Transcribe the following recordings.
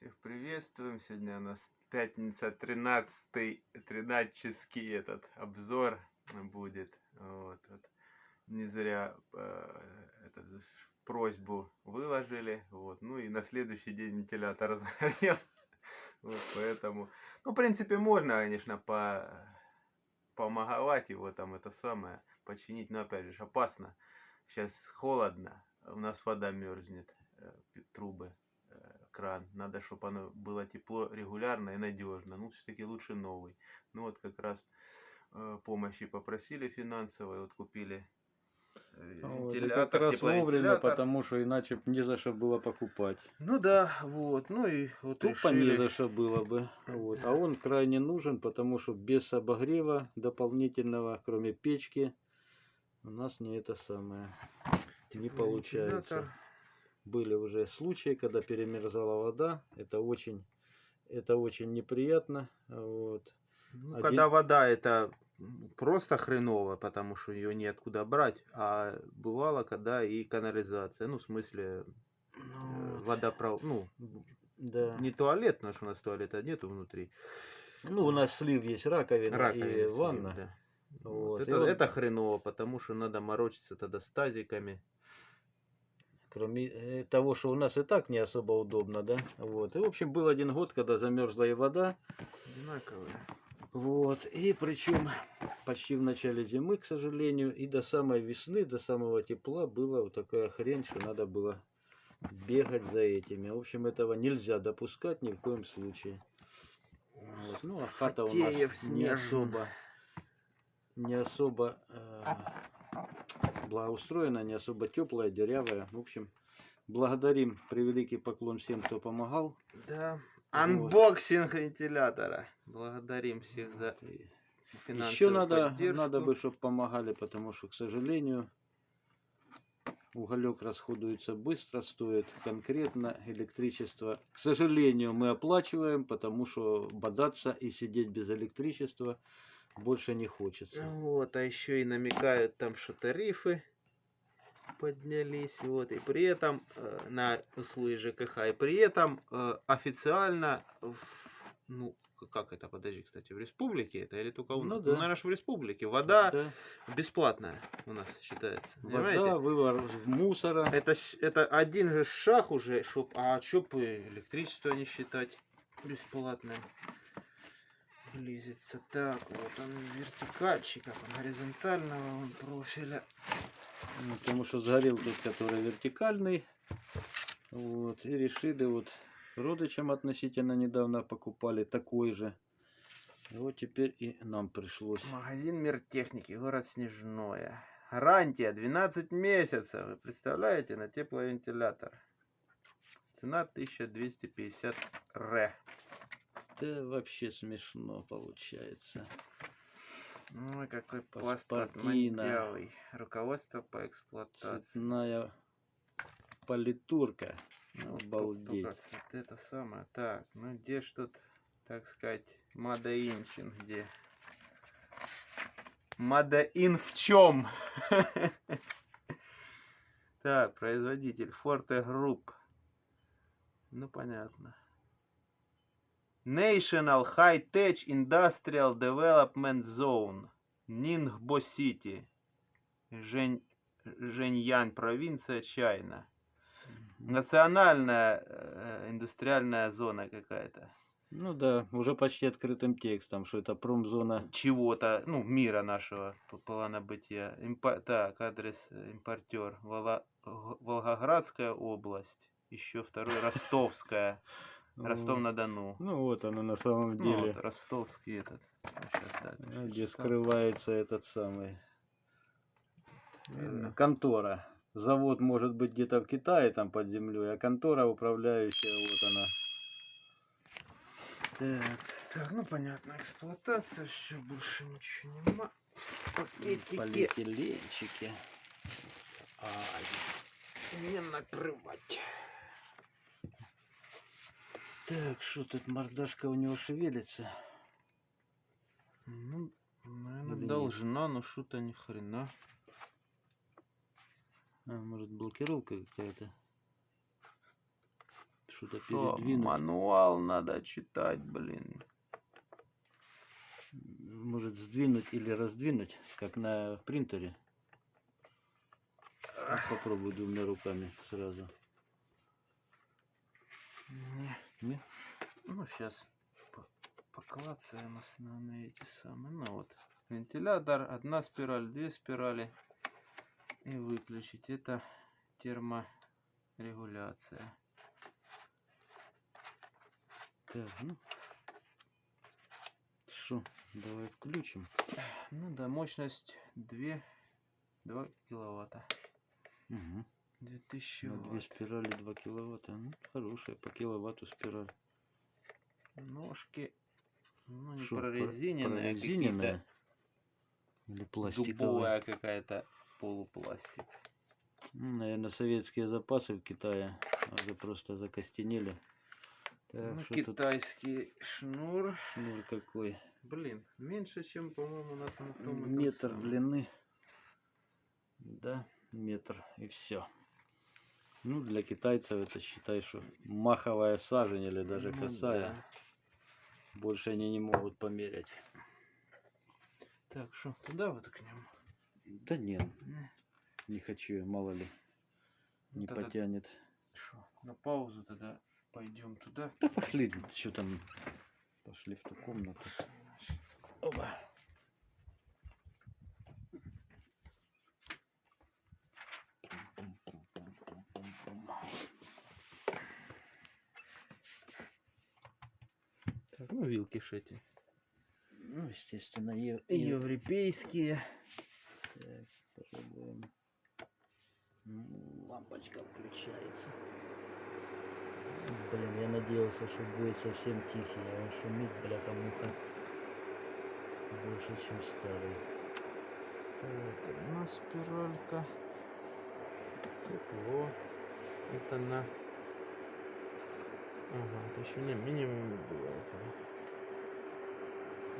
Всех приветствуем. Сегодня у нас пятница, 13 13 этот обзор будет. Вот, вот. Не зря э, этот, просьбу выложили. Вот. Ну и на следующий день вентилятор разгорел. Вот, поэтому, ну, в принципе, можно, конечно, по помоговать его там это самое, починить, но опять же опасно. Сейчас холодно, у нас вода мерзнет, э, трубы кран. Надо, чтобы оно было тепло регулярно и надежно. Ну, все-таки лучше новый. Ну, вот как раз э, помощи попросили финансовой, вот купили э, вот, как раз вовремя, потому что иначе не за что было покупать. Ну да, вот, ну и вот Тупо решили... не за что было бы. Вот. А он крайне нужен, потому что без обогрева дополнительного, кроме печки, у нас не это самое, не получается были уже случаи, когда перемерзала вода. Это очень, это очень неприятно. Вот. Ну, Один... Когда вода это просто хреново, потому что ее неоткуда брать, а бывало, когда и канализация, ну, в смысле, ну, э, водопровод, ну, да. не туалет, потому что у нас туалета нету внутри. Ну, у нас слив есть, раковина, раковина и слив, ванна. Да. Вот. Это, вот... это хреново, потому что надо морочиться тогда с тазиками. Кроме э, того, что у нас и так не особо удобно, да? Вот. И, в общем, был один год, когда замерзла и вода. Одинаковая. Вот. И причем почти в начале зимы, к сожалению, и до самой весны, до самого тепла была вот такая хрень, что надо было бегать за этими. В общем, этого нельзя допускать ни в коем случае. Вот. Ну, а хата у нас не особо, не особо э, благоустроена, не особо теплая, дырявая. В общем, благодарим, превеликий поклон всем, кто помогал. Да. Анбоксинг вот. вентилятора. Благодарим всех за финансовую Еще надо, поддержку. надо бы, чтобы помогали, потому что, к сожалению, уголек расходуется быстро, стоит конкретно электричество. К сожалению, мы оплачиваем, потому что бодаться и сидеть без электричества – больше не хочется. Вот, а еще и намекают там, что тарифы поднялись, вот, и при этом э, на услуги ЖКХ, и при этом э, официально, в, ну, как это, подожди, кстати, в республике это или только у нас? Ну, да. ну наверное, в республике. Вода да. бесплатная у нас считается. Вода, понимаете? вывар мусора. Это, это один же шаг уже, чтоб, а чтоб электричество не считать бесплатным близится. Так, вот он вертикальчик, горизонтального он профиля. Ну, потому что сгорел тот, который вертикальный. Вот, и решили вот родичам относительно недавно покупали такой же. И вот теперь и нам пришлось. Магазин Мир техники, город Снежное. Гарантия 12 месяцев. Вы представляете, на тепловентилятор. Цена 1250 ре. Это вообще смешно получается. Ну какой паспорт мандявый. Руководство по эксплуатации. Цветная политурка. Обалдеть. Вот это самое. Так, ну где ж тут, так сказать, Мадаинчин, где? Мадаин в чем? Так, производитель Forte Group. Ну понятно. National High Tech Industrial Development Zone, Нингбо Сити, Жень, Женьян, провинция Чайна. Национальная э, индустриальная зона какая-то. Ну да, уже почти открытым текстом, что это промзона. Чего-то, ну, мира нашего плана бытия. Импо... Так, адрес э, импортер. Вол... Волгоградская область. Еще второй Ростовская. Ростов-на-Дону. Ну вот оно на самом ну деле. Ну, вот, ростовский этот. Сейчас, так, Где скрывается этот самый э, контора. Завод может быть где-то в Китае, там под землей, а контора управляющая, вот она. Так, так, ну понятно, эксплуатация, все, больше ничего нема. Пакетики. Полиэтиленчики. А, не накрывать. Так, что тут мордашка у него шевелится? Ну, наверное, Или должна, нет? но что-то ни хрена. А, может блокировка какая-то? что-то Что, передвинуть. мануал надо читать, блин. Может сдвинуть или раздвинуть, как на принтере. Попробуй двумя руками сразу. Не. Не? Ну, сейчас поклацаем основные эти самые. Ну вот, вентилятор, одна спираль, две спирали. И выключить. Это терморегуляция. Так, ну. Что, давай включим. Ну да, мощность 2, 2 киловатта. Угу. 2000 На две ватт. спирали 2 киловатта. Ну, хорошая, по киловатту спираль. Ножки, ну не Шо, про- прорезиненные, прорезиненная? Или пластиковая? дубовая какая-то полупластик. наверное, советские запасы в Китае уже просто закостенели. Так, ну, что тут китайский шнур. шнур какой? Блин, меньше, чем, по-моему, на, на том Метр длины. Да, метр и все. Ну, для китайцев это считай, что маховая сажень или даже Ну косая. да. Больше они не могут померять. Так, что, туда вот к нему? Да нет, Не. не хочу я, мало ли. Ну, Не тогда потянет. Шо, на паузу тогда пойдем туда. Да пошли, что там. Пошли в ту комнату. Оба. Так, ну вилки эти. Ну, естественно, е- е- Европейские. Так, попробуем. Лампочка включается. Блин, я надеялся, что будет совсем тихий, а он шумит, бляха-муха. Больше, чем старый. Так, одна спиралька. Тепло. Это на... Ага, это еще не минимум было этого.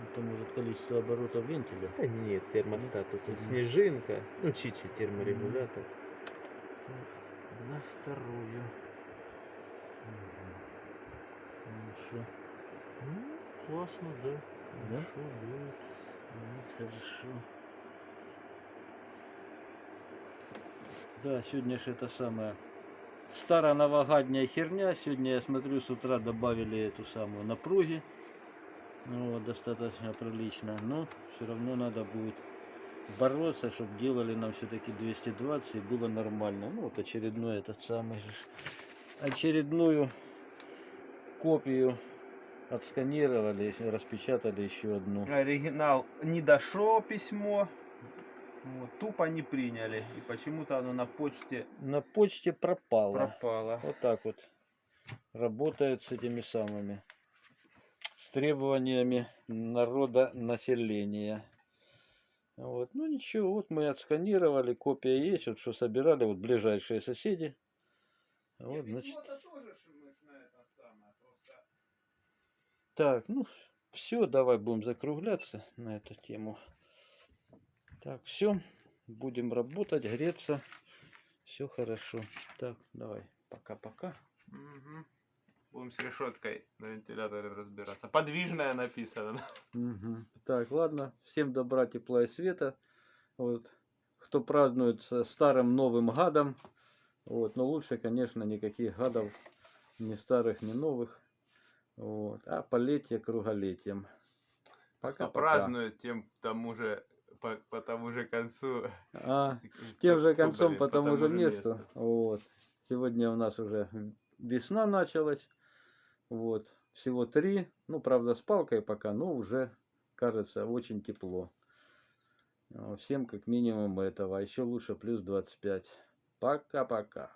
Это может количество оборотов вентиля. Да нет, термостат тут Мгм. снежинка. Ну, чичи терморегулятор. Так, на вторую. Мгм. Ну Ну, классно, да. Да? Хорошо будет. ну, хорошо. Да, сегодня же это самое старая новогодняя херня. Сегодня я смотрю с утра добавили эту самую напруги. Ну, вот, достаточно прилично. Но все равно надо будет бороться, чтобы делали нам все-таки 220 и было нормально. Ну вот очередной этот самый же очередную копию отсканировали, распечатали еще одну. Оригинал не дошло письмо. Вот, тупо не приняли. И почему-то оно на почте На почте пропало. пропало. Вот так вот работает с этими самыми с требованиями народа населения. Вот. Ну ничего, вот мы отсканировали, копия есть, вот что собирали, вот ближайшие соседи. Вот, значит, так, ну все, давай будем закругляться на эту тему. Так, все, будем работать, греться, все хорошо. Так, давай, пока-пока. Мгм. Будем с решеткой на вентиляторе разбираться. Подвижная написано. Мгм. Так, ладно. Всем добра, тепла и света. Вот. Кто празднует со старым Новым гадом. Вот. Но лучше, конечно, никаких гадов. Ни старых, ни новых. Вот. А полетие круголетием. Кто Пока-пока. празднует, тем тому же по, по тому же концу. А, тем же концом по тому же месту. месту. Вот. Сегодня у нас уже весна началась. Вот. Всего три. Ну, правда, с палкой пока, но уже, кажется, очень тепло. А, Всем как минимум этого. А еще лучше плюс 25. Пока-пока.